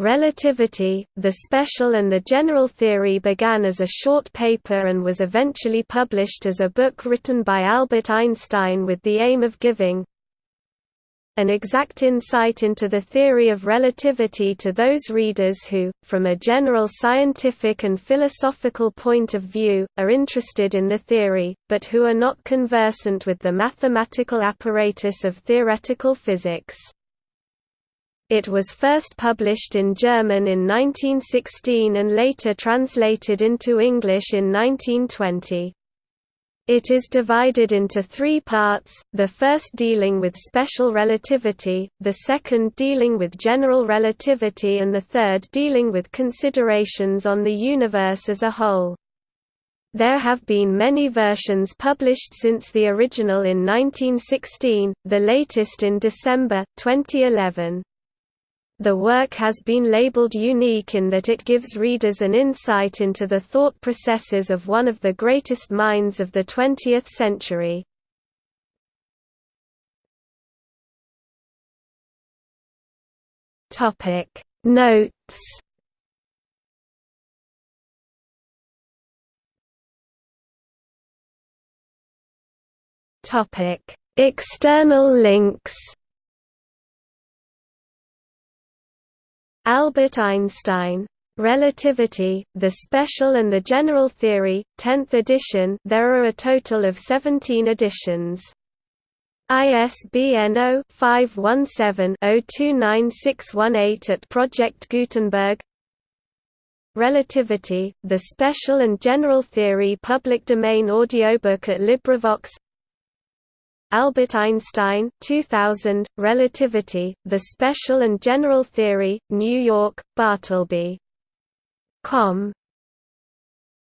Relativity, the Special and the General Theory began as a short paper and was eventually published as a book written by Albert Einstein with the aim of giving an exact insight into the theory of relativity to those readers who, from a general scientific and philosophical point of view, are interested in the theory, but who are not conversant with the mathematical apparatus of theoretical physics. It was first published in German in 1916 and later translated into English in 1920. It is divided into three parts, the first dealing with special relativity, the second dealing with general relativity and the third dealing with considerations on the universe as a whole. There have been many versions published since the original in 1916, the latest in December, 2011. The work has been labeled unique in that it gives readers an insight into the thought processes of one of the greatest minds of the 20th century. Notes External links Albert Einstein. Relativity, The Special and the General Theory, 10th edition there are a total of 17 editions. ISBN 0-517-029618 at Project Gutenberg Relativity, The Special and General Theory public domain audiobook at LibriVox Albert Einstein 2000, Relativity, The Special and General Theory, New York, Bartleby. Com.